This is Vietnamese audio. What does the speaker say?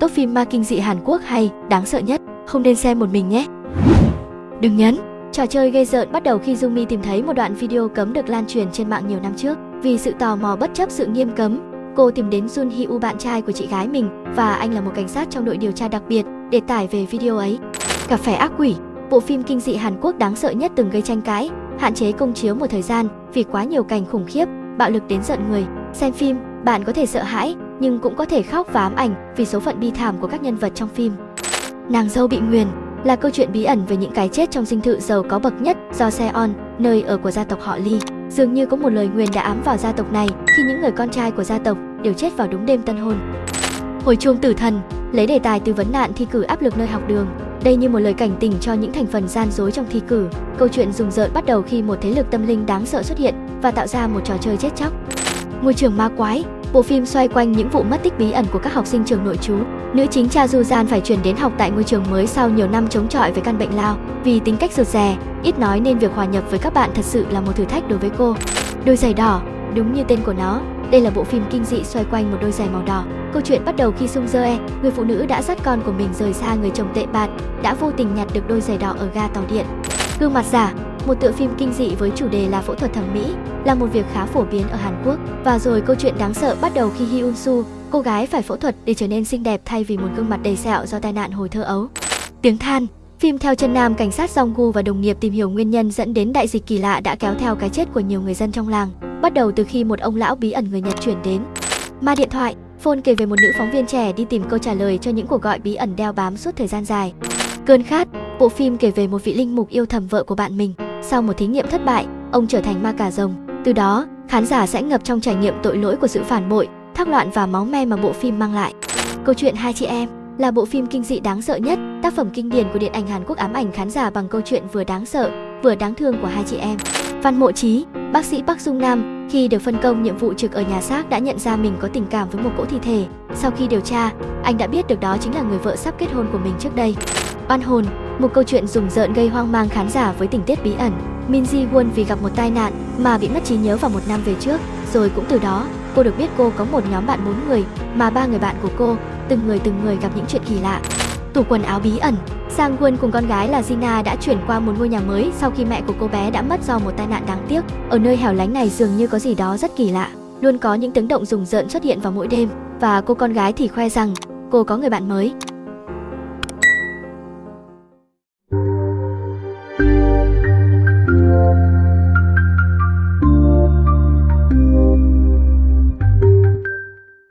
Top phim ma kinh dị Hàn Quốc hay, đáng sợ nhất, không nên xem một mình nhé. Đừng nhấn. Trò chơi gây rợn bắt đầu khi Jumi tìm thấy một đoạn video cấm được lan truyền trên mạng nhiều năm trước. Vì sự tò mò bất chấp sự nghiêm cấm, cô tìm đến Jun Hee bạn trai của chị gái mình và anh là một cảnh sát trong đội điều tra đặc biệt để tải về video ấy. Cà phê ác quỷ, bộ phim kinh dị Hàn Quốc đáng sợ nhất từng gây tranh cãi, hạn chế công chiếu một thời gian vì quá nhiều cảnh khủng khiếp, bạo lực đến giận người. Xem phim, bạn có thể sợ hãi, nhưng cũng có thể khóc và ám ảnh vì số phận bi thảm của các nhân vật trong phim. Nàng dâu bị nguyền là câu chuyện bí ẩn về những cái chết trong dinh thự giàu có bậc nhất do Seon, nơi ở của gia tộc họ Lee. Dường như có một lời nguyền đã ám vào gia tộc này khi những người con trai của gia tộc đều chết vào đúng đêm tân hôn. Hồi chuông tử thần, lấy đề tài từ vấn nạn thi cử áp lực nơi học đường. Đây như một lời cảnh tỉnh cho những thành phần gian dối trong thi cử. Câu chuyện rùng rợn bắt đầu khi một thế lực tâm linh đáng sợ xuất hiện và tạo ra một trò chơi chết chóc. Ngôi trường ma quái, bộ phim xoay quanh những vụ mất tích bí ẩn của các học sinh trường nội trú. Nữ chính Cha Du Gian phải chuyển đến học tại ngôi trường mới sau nhiều năm chống chọi với căn bệnh lao. Vì tính cách rụt rè, ít nói nên việc hòa nhập với các bạn thật sự là một thử thách đối với cô. Đôi giày đỏ, đúng như tên của nó, đây là bộ phim kinh dị xoay quanh một đôi giày màu đỏ. Câu chuyện bắt đầu khi Sung Jae, người phụ nữ đã dắt con của mình rời xa người chồng tệ bạc, đã vô tình nhặt được đôi giày đỏ ở ga tàu điện. Gương mặt giả, một tựa phim kinh dị với chủ đề là phẫu thuật thẩm mỹ, là một việc khá phổ biến ở Hàn Quốc. Và rồi câu chuyện đáng sợ bắt đầu khi Hyun Soo, cô gái phải phẫu thuật để trở nên xinh đẹp thay vì một gương mặt đầy sẹo do tai nạn hồi thơ ấu. Tiếng than, Phim theo chân nam cảnh sát Jong Gu và đồng nghiệp tìm hiểu nguyên nhân dẫn đến đại dịch kỳ lạ đã kéo theo cái chết của nhiều người dân trong làng, bắt đầu từ khi một ông lão bí ẩn người Nhật chuyển đến. Ma điện thoại, Phone kể về một nữ phóng viên trẻ đi tìm câu trả lời cho những cuộc gọi bí ẩn đeo bám suốt thời gian dài. Cơn khát, bộ phim kể về một vị linh mục yêu thầm vợ của bạn mình. Sau một thí nghiệm thất bại, ông trở thành ma cà rồng. Từ đó, khán giả sẽ ngập trong trải nghiệm tội lỗi của sự phản bội, thác loạn và máu me mà bộ phim mang lại. Câu chuyện hai chị em là bộ phim kinh dị đáng sợ nhất, tác phẩm kinh điển của điện ảnh Hàn Quốc ám ảnh khán giả bằng câu chuyện vừa đáng sợ, vừa đáng thương của hai chị em. Văn Mộ Chí, bác sĩ Park Jung Nam, khi được phân công nhiệm vụ trực ở nhà xác đã nhận ra mình có tình cảm với một cỗ thi thể. Sau khi điều tra, anh đã biết được đó chính là người vợ sắp kết hôn của mình trước đây. Oan hồn, một câu chuyện rùng rợn gây hoang mang khán giả với tình tiết bí ẩn. Min Ji Won vì gặp một tai nạn mà bị mất trí nhớ vào một năm về trước, rồi cũng từ đó, cô được biết cô có một nhóm bạn bốn người, mà ba người bạn của cô, từng người từng người gặp những chuyện kỳ lạ. Tủ quần áo bí ẩn, Sang Won cùng con gái là Gina đã chuyển qua một ngôi nhà mới sau khi mẹ của cô bé đã mất do một tai nạn đáng tiếc. Ở nơi hẻo lánh này dường như có gì đó rất kỳ lạ, luôn có những tiếng động rùng rợn xuất hiện vào mỗi đêm và cô con gái thì khoe rằng cô có người bạn mới.